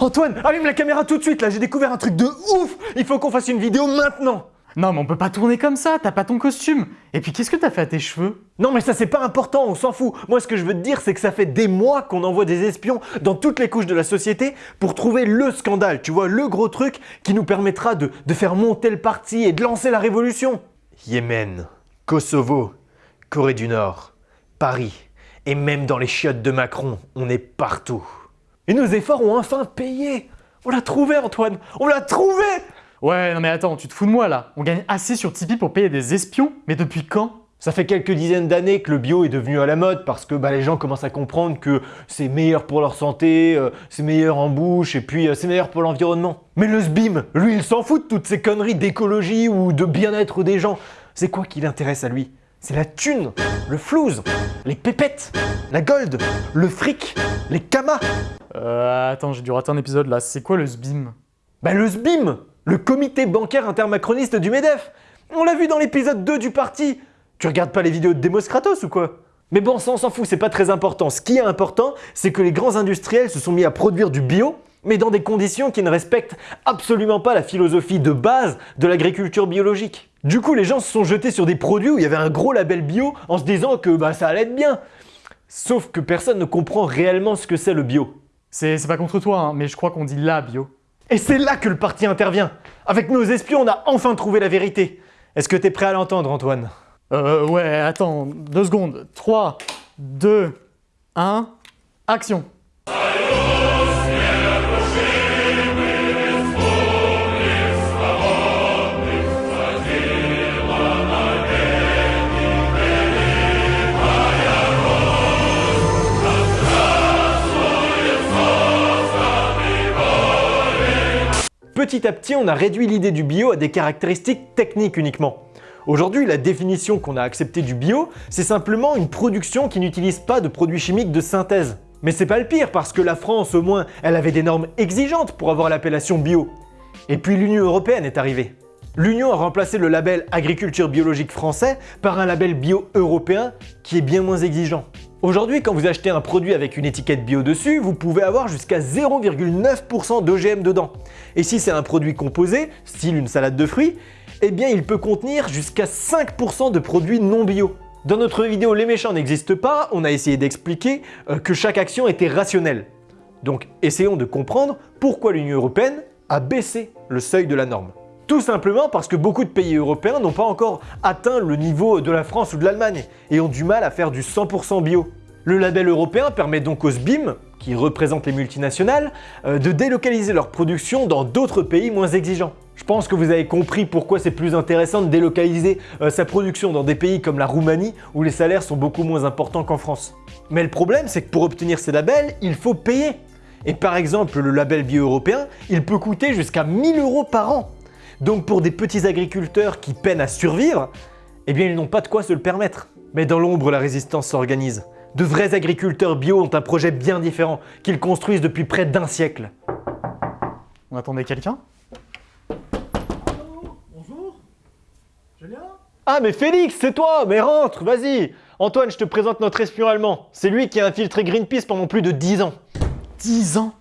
Antoine, allume la caméra tout de suite là, j'ai découvert un truc de ouf Il faut qu'on fasse une vidéo maintenant Non mais on peut pas tourner comme ça, t'as pas ton costume. Et puis qu'est-ce que t'as fait à tes cheveux? Non mais ça c'est pas important, on s'en fout. Moi ce que je veux te dire c'est que ça fait des mois qu'on envoie des espions dans toutes les couches de la société pour trouver le scandale, tu vois, le gros truc qui nous permettra de, de faire monter le parti et de lancer la révolution. Yémen, Kosovo, Corée du Nord, Paris, et même dans les chiottes de Macron, on est partout. Et nos efforts ont enfin payé On l'a trouvé Antoine On l'a trouvé Ouais, non mais attends, tu te fous de moi là. On gagne assez sur Tipeee pour payer des espions, mais depuis quand? Ça fait quelques dizaines d'années que le bio est devenu à la mode parce que bah, les gens commencent à comprendre que c'est meilleur pour leur santé, euh, c'est meilleur en bouche et puis euh, c'est meilleur pour l'environnement. Mais le SBIM, lui il s'en fout de toutes ces conneries d'écologie ou de bien-être des gens. C'est quoi qui l'intéresse à lui? C'est la thune, le flouze, les pépettes, la gold, le fric, les kamas. Euh, attends, j'ai dû rater un épisode là. C'est quoi le SBIM Bah le SBIM Le comité bancaire intermacroniste du MEDEF On l'a vu dans l'épisode 2 du parti Tu regardes pas les vidéos de Demos Kratos ou quoi? Mais bon, ça on s'en fout, c'est pas très important. Ce qui est important, c'est que les grands industriels se sont mis à produire du bio, mais dans des conditions qui ne respectent absolument pas la philosophie de base de l'agriculture biologique. Du coup, les gens se sont jetés sur des produits où il y avait un gros label bio en se disant que bah, ça allait être bien. Sauf que personne ne comprend réellement ce que c'est le bio. C'est pas contre toi, hein, mais je crois qu'on dit la bio. Et c'est là que le parti intervient. Avec nos espions, on a enfin trouvé la vérité. Est-ce que t'es prêt à l'entendre, Antoine? Euh, ouais, attends, deux secondes. 3, 2, 1, action Petit à petit, on a réduit l'idée du bio à des caractéristiques techniques uniquement. Aujourd'hui, la définition qu'on a acceptée du bio, c'est simplement une production qui n'utilise pas de produits chimiques de synthèse. Mais c'est pas le pire parce que la France, au moins, elle avait des normes exigeantes pour avoir l'appellation bio. Et puis l'Union Européenne est arrivée. L'Union a remplacé le label agriculture biologique français par un label bio européen qui est bien moins exigeant. Aujourd'hui, quand vous achetez un produit avec une étiquette bio dessus, vous pouvez avoir jusqu'à 0,9% d'OGM dedans. Et si c'est un produit composé, style une salade de fruits, eh bien il peut contenir jusqu'à 5% de produits non bio. Dans notre vidéo Les méchants n'existent pas, on a essayé d'expliquer euh, que chaque action était rationnelle. Donc essayons de comprendre pourquoi l'Union Européenne a baissé le seuil de la norme. Tout simplement parce que beaucoup de pays européens n'ont pas encore atteint le niveau de la France ou de l'Allemagne et ont du mal à faire du 100% bio. Le label européen permet donc aux SBIM, qui représentent les multinationales, euh, de délocaliser leur production dans d'autres pays moins exigeants. Je pense que vous avez compris pourquoi c'est plus intéressant de délocaliser euh, sa production dans des pays comme la Roumanie où les salaires sont beaucoup moins importants qu'en France. Mais le problème c'est que pour obtenir ces labels, il faut payer. Et par exemple, le label bio européen, il peut coûter jusqu'à 1000 euros par an. Donc pour des petits agriculteurs qui peinent à survivre, eh bien ils n'ont pas de quoi se le permettre. Mais dans l'ombre, la résistance s'organise. De vrais agriculteurs bio ont un projet bien différent qu'ils construisent depuis près d'un siècle. On attendait quelqu'un? Bonjour Julien? Ah mais Félix, c'est toi Mais rentre, vas-y Antoine, je te présente notre espion allemand. C'est lui qui a infiltré Greenpeace pendant plus de 10 ans. 10 ans?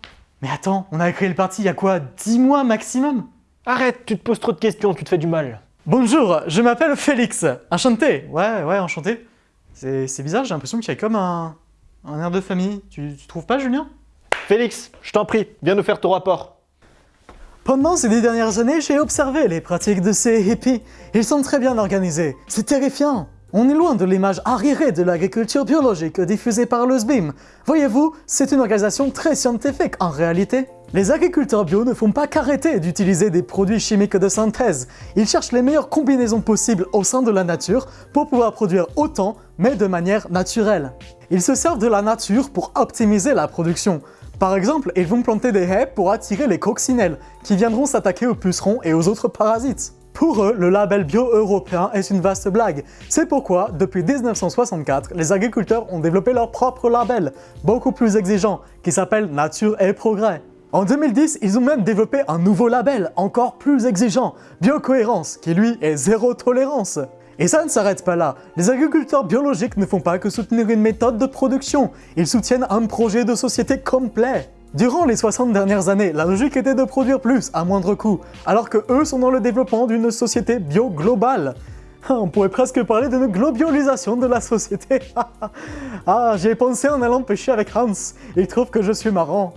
Mais attends, on a créé le parti il y a quoi? 10 mois maximum? Arrête, tu te poses trop de questions, tu te fais du mal. Bonjour, je m'appelle Félix. Enchanté. Ouais, ouais, enchanté. C'est bizarre, j'ai l'impression qu'il y a comme un, un air de famille. Tu, tu trouves pas, Julien? Félix, je t'en prie, viens nous faire ton rapport. Pendant ces dix dernières années, j'ai observé les pratiques de ces hippies. Ils sont très bien organisés. C'est terrifiant. On est loin de l'image arriérée de l'agriculture biologique diffusée par le SBIM. Voyez-vous, c'est une organisation très scientifique en réalité. Les agriculteurs bio ne font pas qu'arrêter d'utiliser des produits chimiques de synthèse. Ils cherchent les meilleures combinaisons possibles au sein de la nature pour pouvoir produire autant, mais de manière naturelle. Ils se servent de la nature pour optimiser la production. Par exemple, ils vont planter des haies pour attirer les coccinelles, qui viendront s'attaquer aux pucerons et aux autres parasites. Pour eux, le label bio européen est une vaste blague. C'est pourquoi, depuis 1964, les agriculteurs ont développé leur propre label, beaucoup plus exigeant, qui s'appelle Nature et Progrès. En 2010, ils ont même développé un nouveau label, encore plus exigeant, Biocohérence, qui lui est zéro tolérance. Et ça ne s'arrête pas là. Les agriculteurs biologiques ne font pas que soutenir une méthode de production, ils soutiennent un projet de société complet. Durant les 60 dernières années, la logique était de produire plus à moindre coût, alors que eux sont dans le développement d'une société bio globale. On pourrait presque parler d'une globalisation de la société. ah, j'y ai pensé en allant pêcher avec Hans. Il trouve que je suis marrant.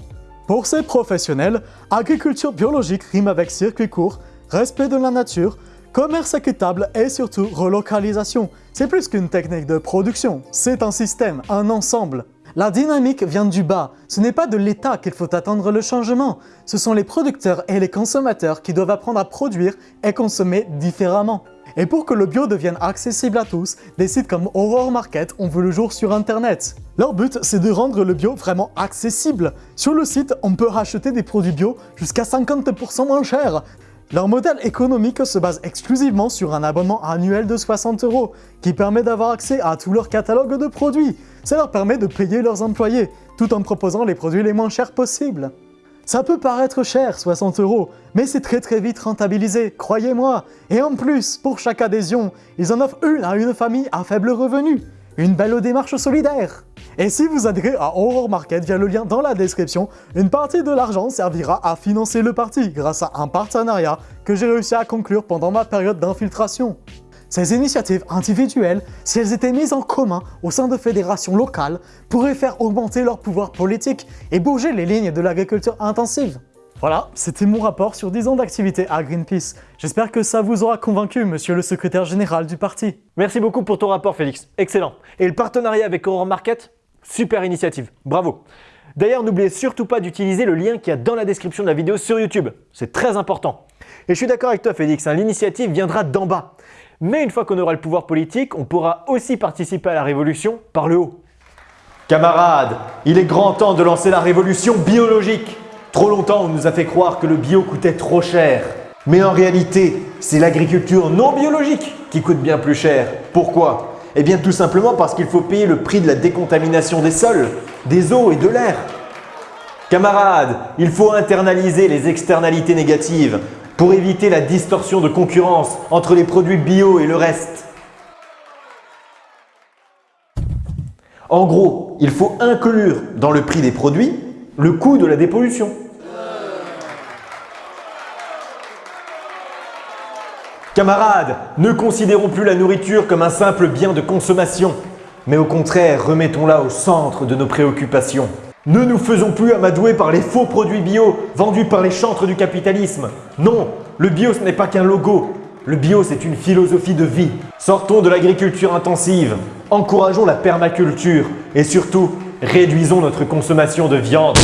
Pour ces professionnels, agriculture biologique rime avec circuit court, respect de la nature, commerce équitable et surtout relocalisation. C'est plus qu'une technique de production, c'est un système, un ensemble. La dynamique vient du bas, ce n'est pas de l'État qu'il faut attendre le changement, ce sont les producteurs et les consommateurs qui doivent apprendre à produire et consommer différemment. Et pour que le bio devienne accessible à tous, des sites comme Aurore Market ont vu le jour sur internet. Leur but, c'est de rendre le bio vraiment accessible. Sur le site, on peut racheter des produits bio jusqu'à 50% moins cher. Leur modèle économique se base exclusivement sur un abonnement annuel de 60 euros, qui permet d'avoir accès à tout leur catalogue de produits. Ça leur permet de payer leurs employés, tout en proposant les produits les moins chers possibles. Ça peut paraître cher, 60 euros, mais c'est très très vite rentabilisé, croyez-moi. Et en plus, pour chaque adhésion, ils en offrent une à une famille à faible revenu. Une belle démarche solidaire. Et si vous adhérez à Aurore Market via le lien dans la description, une partie de l'argent servira à financer le parti grâce à un partenariat que j'ai réussi à conclure pendant ma période d'infiltration. Ces initiatives individuelles, si elles étaient mises en commun au sein de fédérations locales, pourraient faire augmenter leur pouvoir politique et bouger les lignes de l'agriculture intensive. Voilà, c'était mon rapport sur 10 ans d'activité à Greenpeace. J'espère que ça vous aura convaincu, monsieur le secrétaire général du parti. Merci beaucoup pour ton rapport Félix, excellent. Et le partenariat avec Aurore Market Super initiative, bravo. D'ailleurs, n'oubliez surtout pas d'utiliser le lien qu'il y a dans la description de la vidéo sur YouTube, c'est très important. Et je suis d'accord avec toi Félix, hein, l'initiative viendra d'en bas. Mais une fois qu'on aura le pouvoir politique, on pourra aussi participer à la révolution par le haut. Camarades, il est grand temps de lancer la révolution biologique. Trop longtemps, on nous a fait croire que le bio coûtait trop cher. Mais en réalité, c'est l'agriculture non biologique qui coûte bien plus cher. Pourquoi? Eh bien tout simplement parce qu'il faut payer le prix de la décontamination des sols, des eaux et de l'air. Camarades, il faut internaliser les externalités négatives pour éviter la distorsion de concurrence entre les produits bio et le reste. En gros, il faut inclure dans le prix des produits le coût de la dépollution. Camarades, ne considérons plus la nourriture comme un simple bien de consommation, mais au contraire, remettons-la au centre de nos préoccupations. Ne nous faisons plus amadouer par les faux produits bio vendus par les chantres du capitalisme. Non, le bio ce n'est pas qu'un logo. Le bio c'est une philosophie de vie. Sortons de l'agriculture intensive, encourageons la permaculture et surtout réduisons notre consommation de viande.